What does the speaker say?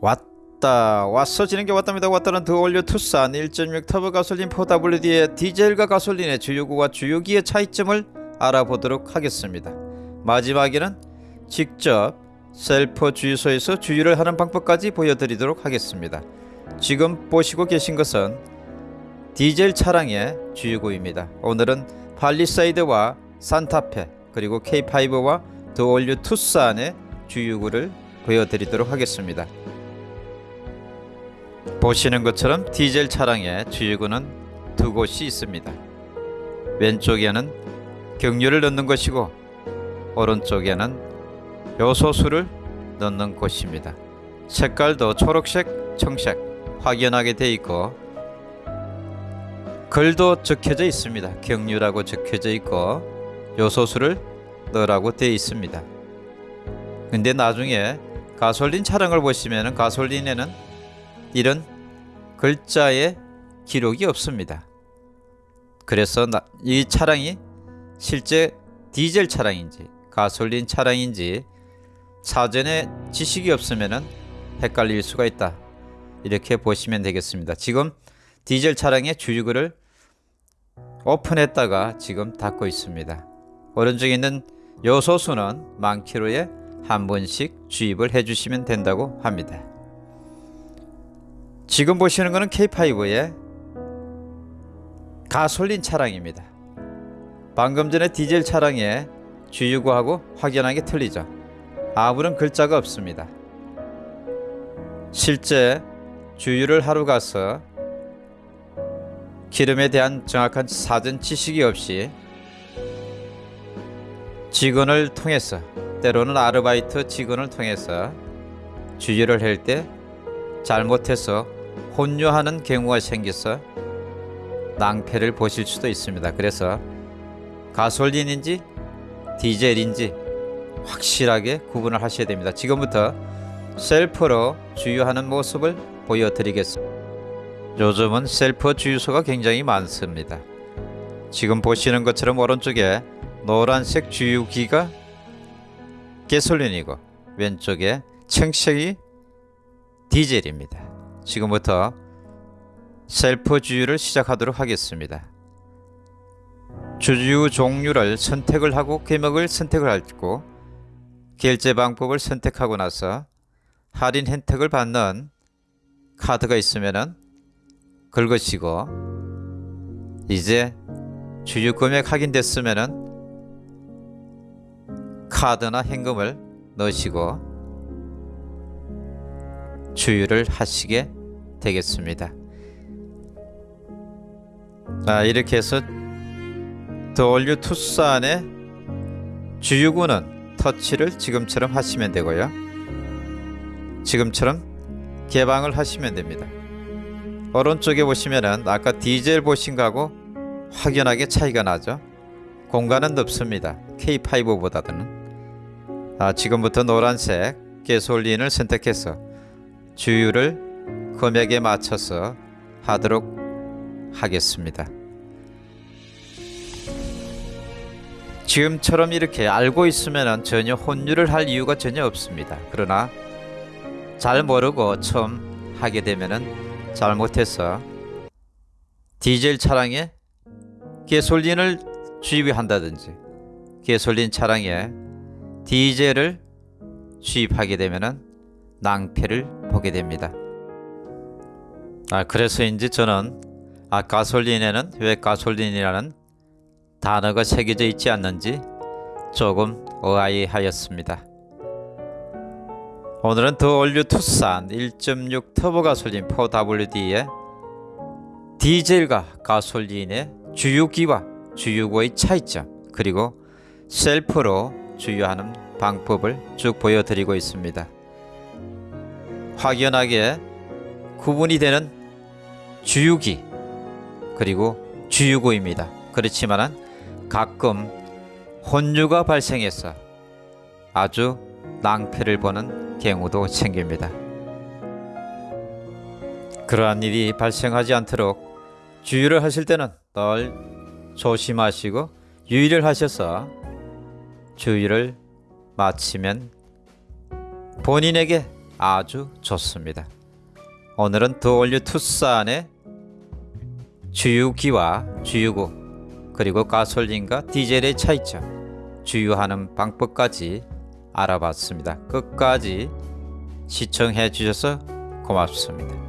왔다 왔어 지는 게 왔답니다. 왔다는 the all new 투싼 1.6 터보 가솔린 4WD의 디젤과 가솔린의 주유구와 주유기의 차이점을 알아보도록 하겠습니다. 마지막에는 직접 셀프 주유소에서 주유를 하는 방법까지 보여드리도록 하겠습니다. 지금 보시고 계신 것은 디젤 차량의 주유구입니다. 오늘은 팰리세이드와 싼타페 그리고 K5와 the all new 투싼의 주유구를 보여드리도록 하겠습니다 보시는 것처럼 디젤 차량의 주유구는 두 곳이 있습니다. 왼쪽에는 경유를 넣는 것이고 오른쪽에는 요소수를 넣는 곳입니다. 색깔도 초록색, 청색 확연하게 되어 있고 글도 적혀져 있습니다. 경유라고 적혀져 있고 요소수를 넣으라고 되어 있습니다. 근데 나중에 가솔린 차량을 보시면 가솔린에는 이런 글자의 기록이 없습니다. 그래서 이 차량이 실제 디젤 차량인지 가솔린 차량인지 사전에 지식이 없으면 헷갈릴 수가 있다. 이렇게 보시면 되겠습니다. 지금 디젤 차량의 주유구를 오픈했다가 지금 닫고 있습니다. 오른쪽에 있는 요소수는 만 킬로에 한 번씩 주입을 해주시면 된다고 합니다. 지금 보시는 것은 K5의 가솔린 차량입니다. 방금 전에 디젤 차량의 주유구하고 확연하게 틀리죠. 아무런 글자가 없습니다. 실제 주유를 하러 가서 기름에 대한 정확한 사전 지식이 없이 직원을 통해서 때로는 아르바이트 직원을 통해서 주유를 할 때 잘못해서 혼유하는 경우가 생겨서 낭패를 보실 수도 있습니다. 그래서 가솔린인지 디젤인지 확실하게 구분을 하셔야 됩니다. 지금부터 셀프로 주유하는 모습을 보여드리겠습니다. 요즘은 셀프 주유소가 굉장히 많습니다. 지금 보시는 것처럼 오른쪽에 노란색 주유기가 가솔린이고 왼쪽에 청색이 디젤입니다. 지금부터 셀프 주유를 시작하도록 하겠습니다. 주유 종류를 선택을 하고 금액을 선택을 하고 결제 방법을 선택하고 나서 할인 혜택을 받는 카드가 있으면 긁으시고 이제 주유 금액 확인됐으면 카드나 현금을 넣으시고 주유를 하시게 되겠습니다. 아, 이렇게 해서 더올류 투싼의 주유구는 터치를 지금처럼 하시면 되고요. 지금처럼 개방을 하시면 됩니다. 오른쪽에 보시면은 아까 디젤 보신 거하고 확연하게 차이가 나죠. 공간은 넓습니다. K5보다는 아, 지금부터 노란색 게솔린을 선택해서 주유를 금액에 맞춰서 하도록 하겠습니다. 지금처럼 이렇게 알고 있으면 전혀 혼유를 할 이유가 전혀 없습니다. 그러나 잘 모르고 처음 하게 되면 잘못해서 디젤 차량에 게솔린을 주입한다든지 게솔린 차량에 디젤을 주입하게 되면 낭패를 보게 됩니다. 아, 그래서인지 저는 아, 가솔린에는 왜 가솔린이라는 단어가 새겨져 있지 않는지 조금 의아해하였습니다. 오늘은 더 올류 투싼 1.6 터보 가솔린 4WD의 디젤과 가솔린의 주유기와 주유구의 차이점 그리고 셀프로 주유하는 방법을 쭉 보여드리고 있습니다. 확연하게 구분이 되는 주유기 그리고 주유구입니다. 그렇지만 가끔 혼유가 발생해서 아주 낭패를 보는 경우도 생깁니다. 그러한 일이 발생하지 않도록 주유를 하실 때는 늘 조심하시고 유의를 하셔서 주유를 마치면 본인에게 아주 좋습니다. 오늘은 더올류 투싼의 주유기와 주유구 그리고 가솔린과 디젤의 차이점 주유하는 방법까지 알아봤습니다. 끝까지 시청해 주셔서 고맙습니다.